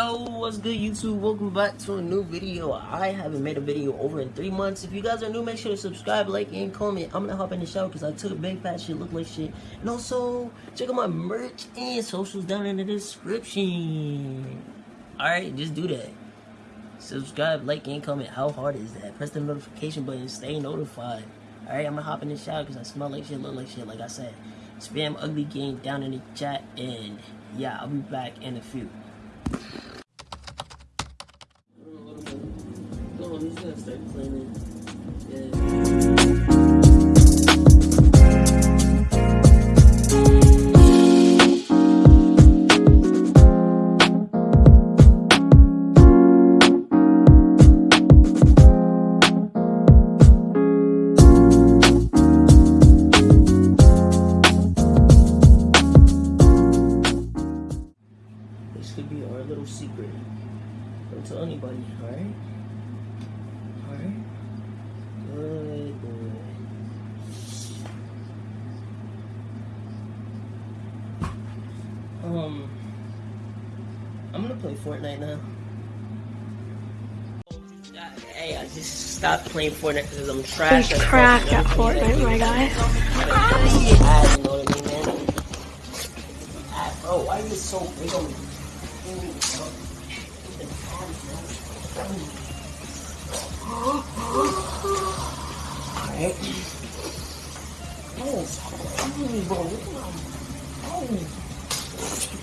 Yo, what's good YouTube? Welcome back to a new video. I haven't made a video over in three months. If you guys are new, make sure to subscribe, like, and comment. I'm gonna hop in the shower because I took a big fat shit, look like shit. And also, check out my merch and socials down in the description. Alright, just do that. Subscribe, like, and comment. How hard is that? Press the notification button, stay notified. Alright, I'm gonna hop in the shower because I smell like shit, look like shit, like I said. Spam ugly game down in the chat, and yeah, I'll be back in a few. This could be our little secret. Don't tell anybody? Alright? Good boy. Um, I'm gonna play Fortnite now. Hey, I just stopped playing Fortnite because I'm trash. At trash at Fortnite, my guy. ass, you know what I mean, man? Ah, Bro, why are you so big on me? Alright. Oh, bro. Look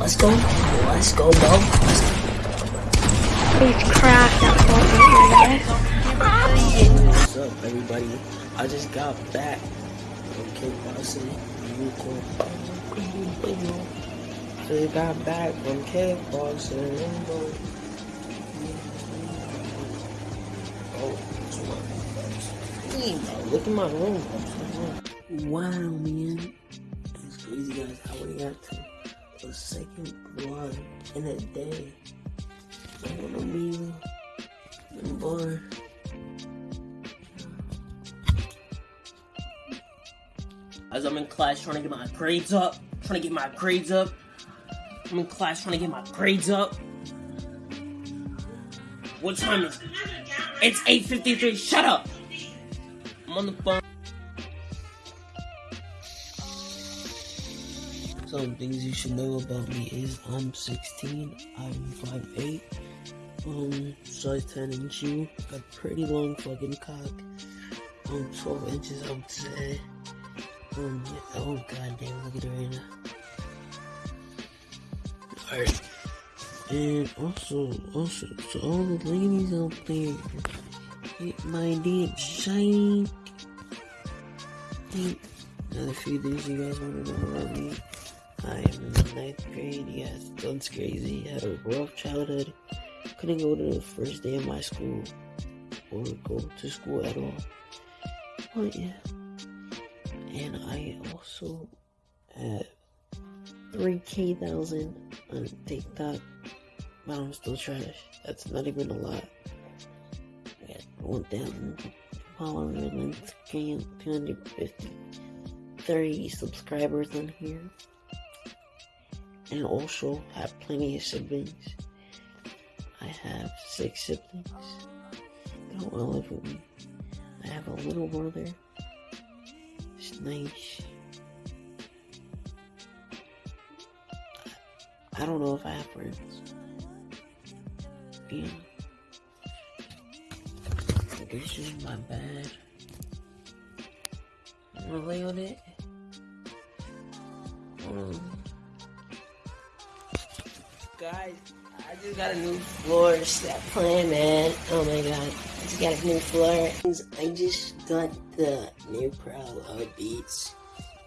Let's go. Let's go, bro. Let's go. He's trash at Fortnite, my. What's up, everybody? I just got back from kickboxing. Just got back from kickboxing. Oh, bro, look at my room. Wow, man. It's crazy, guys. How we got to a second one in a day. I wanna be bored. As I'm in class trying to get my grades up, trying to get my grades up. I'm in class trying to get my grades up. What time is it? It's 8.53, shut up! I'm on the phone. Some things you should know about me is I'm 16, I'm 5'8", um, size 10 in shoe, got pretty long fucking cock, um, 12 inches I would say. Um, oh god damn, look at it right now. Alright. And also, also, to all the ladies out there, hit my damn. Think another few things you guys want to know about me. I am in the ninth grade, yes, that's crazy. I Had a rough childhood. Couldn't go to the first day of my school or go to school at all. But yeah and I also have 3k thousand on TikTok, but I'm still trash. That's not even a lot. I got 1,000 followers Instagram, 250, 30 subscribers on here, and also have plenty of siblings. I have six siblings. They don't all live with me. I have a little brother. It's nice. I don't know if I have friends. Yeah. This is my bed. I'm gonna lay on it. Um, guys, I just got a new floor. Stop playing, man. Oh my god. I just got a new floor. I just got the new Pro Art Beats.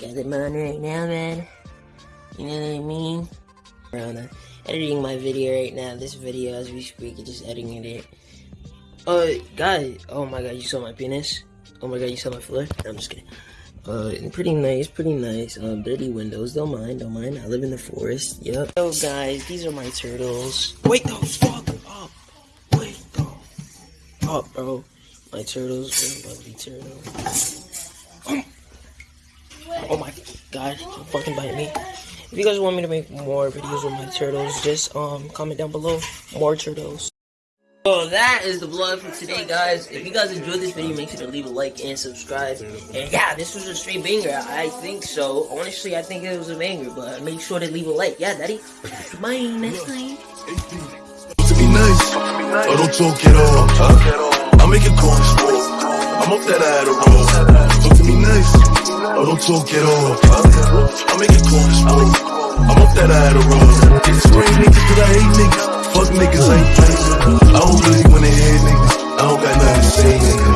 Got them on right now, man. You know what I mean? Rona. editing my video right now. This video as we speak, just editing it. Uh, guys, oh my god, you saw my penis? Oh my god, you saw my floor? No, I'm just kidding. Uh, pretty nice, pretty nice. Um, dirty windows, don't mind, don't mind. I live in the forest. Yep. Oh, guys, these are my turtles. Wait the fuck up. Wait the up, bro. My turtles, they're lovely turtles. Oh my god, don't fucking bite me. If you guys want me to make more videos with my turtles, just um comment down below. More turtles. That is the vlog for today, guys. If you guys enjoyed this video, make sure to leave a like and subscribe. And yeah, this was a straight banger. I think so. Honestly, I think it was a banger, but make sure to leave a like. Yeah, daddy. Bye. Next time. to be nice. Oh, don't talk at all. I make it calls. I'm off that Adderall. Talk to me nice. Oh, don't talk at all. I make it calls. I'm off that Adderall. Get scream niggas cause I hate niggas. Fuck niggas, I ain't playing. I don't really wanna hear niggas. I don't got nothing to say, nigga.